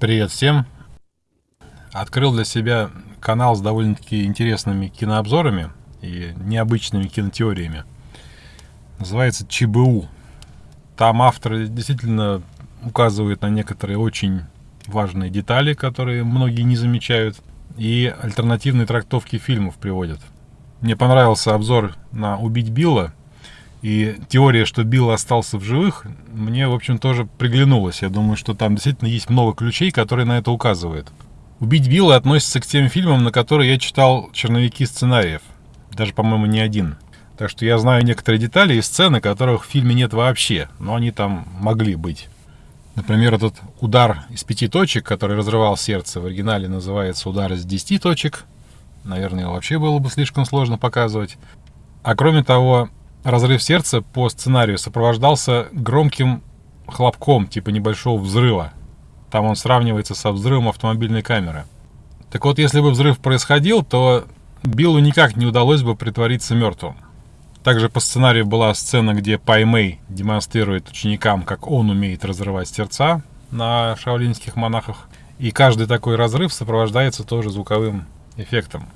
Привет всем! Открыл для себя канал с довольно-таки интересными кинообзорами и необычными кинотеориями. Называется ЧБУ. Там автор действительно указывает на некоторые очень важные детали, которые многие не замечают, и альтернативные трактовки фильмов приводят. Мне понравился обзор на «Убить Билла», и теория, что Билл остался в живых, мне, в общем, тоже приглянулась. Я думаю, что там действительно есть много ключей, которые на это указывают. «Убить Билла» относится к тем фильмам, на которые я читал черновики сценариев. Даже, по-моему, не один. Так что я знаю некоторые детали и сцены, которых в фильме нет вообще, но они там могли быть. Например, этот удар из пяти точек, который разрывал сердце, в оригинале называется удар из десяти точек. Наверное, вообще было бы слишком сложно показывать. А кроме того, разрыв сердца по сценарию сопровождался громким хлопком, типа небольшого взрыва. Там он сравнивается со взрывом автомобильной камеры. Так вот, если бы взрыв происходил, то Биллу никак не удалось бы притвориться мертвым. Также по сценарию была сцена, где Пай Мэй демонстрирует ученикам, как он умеет разрывать сердца на шаолинских монахах. И каждый такой разрыв сопровождается тоже звуковым эффектом.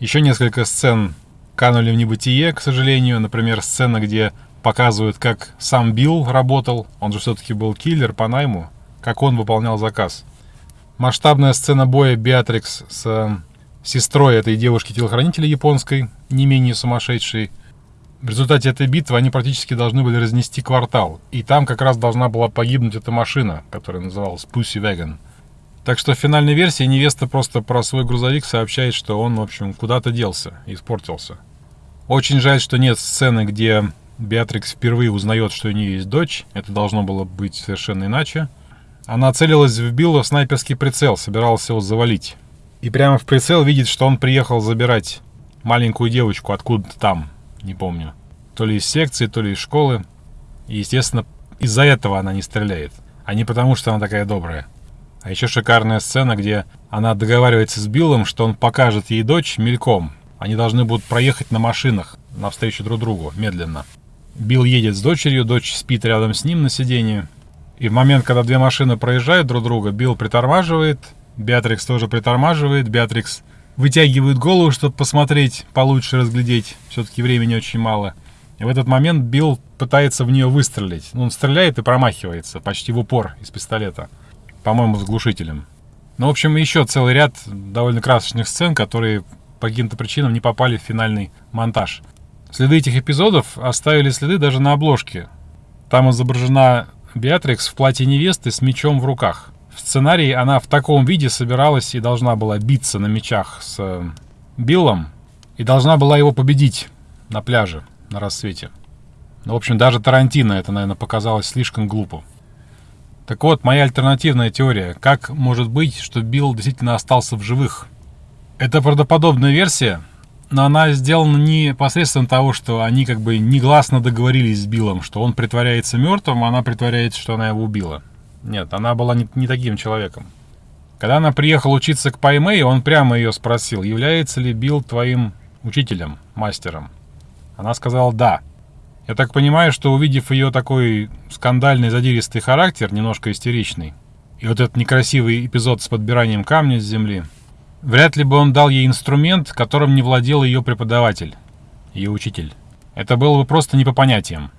Еще несколько сцен канули в небытие, к сожалению. Например, сцена, где показывают, как сам Билл работал. Он же все-таки был киллер по найму. Как он выполнял заказ. Масштабная сцена боя Беатрикс с э, сестрой этой девушки-телохранителя японской, не менее сумасшедшей. В результате этой битвы они практически должны были разнести квартал. И там как раз должна была погибнуть эта машина, которая называлась Pussy Wagon. Так что в финальной версии невеста просто про свой грузовик сообщает, что он, в общем, куда-то делся, испортился. Очень жаль, что нет сцены, где Беатрикс впервые узнает, что у нее есть дочь. Это должно было быть совершенно иначе. Она целилась в Билла в снайперский прицел, собиралась его завалить. И прямо в прицел видит, что он приехал забирать маленькую девочку откуда-то там, не помню. То ли из секции, то ли из школы. И, естественно, из-за этого она не стреляет, а не потому, что она такая добрая. А еще шикарная сцена, где она договаривается с Биллом, что он покажет ей дочь мельком. Они должны будут проехать на машинах навстречу друг другу, медленно. Билл едет с дочерью, дочь спит рядом с ним на сиденье. И в момент, когда две машины проезжают друг друга, Билл притормаживает, Беатрикс тоже притормаживает, Беатрикс вытягивает голову, чтобы посмотреть, получше разглядеть. Все-таки времени очень мало. И в этот момент Билл пытается в нее выстрелить. Ну, он стреляет и промахивается почти в упор из пистолета. По-моему, с глушителем. Ну, в общем, еще целый ряд довольно красочных сцен, которые по каким-то причинам не попали в финальный монтаж. Следы этих эпизодов оставили следы даже на обложке. Там изображена Беатрикс в платье невесты с мечом в руках. В сценарии она в таком виде собиралась и должна была биться на мечах с э, Биллом и должна была его победить на пляже на рассвете. Ну, в общем, даже Тарантино это, наверное, показалось слишком глупо. Так вот, моя альтернативная теория. Как может быть, что Билл действительно остался в живых? Это правдоподобная версия, но она сделана не посредством того, что они как бы негласно договорились с Биллом, что он притворяется мертвым, а она притворяется, что она его убила. Нет, она была не, не таким человеком. Когда она приехала учиться к Паймэй, он прямо ее спросил, является ли Билл твоим учителем, мастером. Она сказала «да». Я так понимаю, что увидев ее такой скандальный задиристый характер, немножко истеричный, и вот этот некрасивый эпизод с подбиранием камня с земли, вряд ли бы он дал ей инструмент, которым не владел ее преподаватель, ее учитель. Это было бы просто не по понятиям.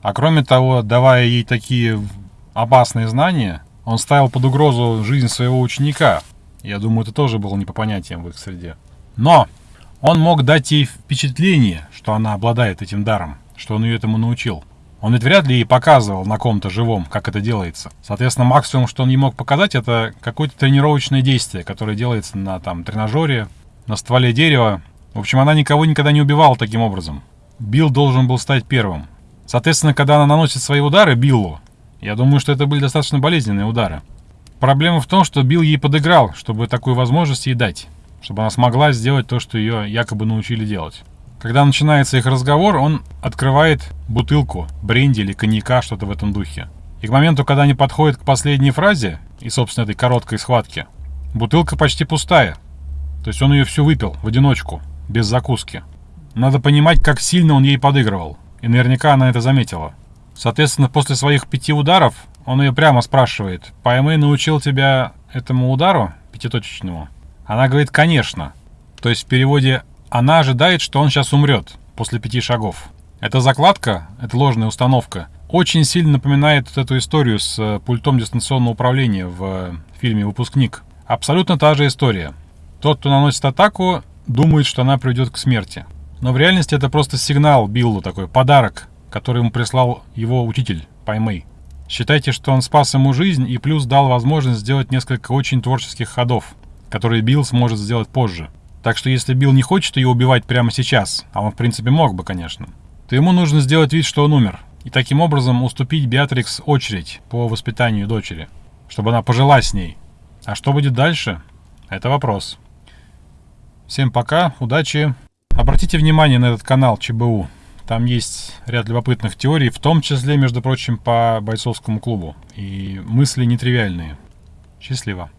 А кроме того, давая ей такие опасные знания, он ставил под угрозу жизнь своего ученика. Я думаю, это тоже было не по понятиям в их среде. Но он мог дать ей впечатление, что она обладает этим даром, что он ее этому научил. Он ведь вряд ли ей показывал на ком-то живом, как это делается. Соответственно, максимум, что он ей мог показать, это какое-то тренировочное действие, которое делается на там тренажере, на стволе дерева. В общем, она никого никогда не убивала таким образом. Билл должен был стать первым. Соответственно, когда она наносит свои удары Биллу, я думаю, что это были достаточно болезненные удары. Проблема в том, что Билл ей подыграл, чтобы такую возможность ей дать. Чтобы она смогла сделать то, что ее якобы научили делать. Когда начинается их разговор, он открывает бутылку бренди или коньяка, что-то в этом духе. И к моменту, когда они подходят к последней фразе, и, собственно, этой короткой схватке, бутылка почти пустая. То есть он ее всю выпил в одиночку, без закуски. Надо понимать, как сильно он ей подыгрывал. И наверняка она это заметила. Соответственно, после своих пяти ударов он ее прямо спрашивает, «Паймэй научил тебя этому удару, пятиточечному?» Она говорит, «Конечно». То есть в переводе «она ожидает, что он сейчас умрет после пяти шагов». Эта закладка, эта ложная установка, очень сильно напоминает вот эту историю с э, пультом дистанционного управления в э, фильме «Выпускник». Абсолютно та же история. Тот, кто наносит атаку, думает, что она приведет к смерти. Но в реальности это просто сигнал Биллу такой, подарок, который ему прислал его учитель, Паймэй. Считайте, что он спас ему жизнь и плюс дал возможность сделать несколько очень творческих ходов, которые Билл сможет сделать позже. Так что если Билл не хочет ее убивать прямо сейчас, а он в принципе мог бы, конечно, то ему нужно сделать вид, что он умер, и таким образом уступить Беатрикс очередь по воспитанию дочери, чтобы она пожила с ней. А что будет дальше? Это вопрос. Всем пока, удачи. Обратите внимание на этот канал ЧБУ. Там есть ряд любопытных теорий, в том числе, между прочим, по бойцовскому клубу. И мысли нетривиальные. Счастливо.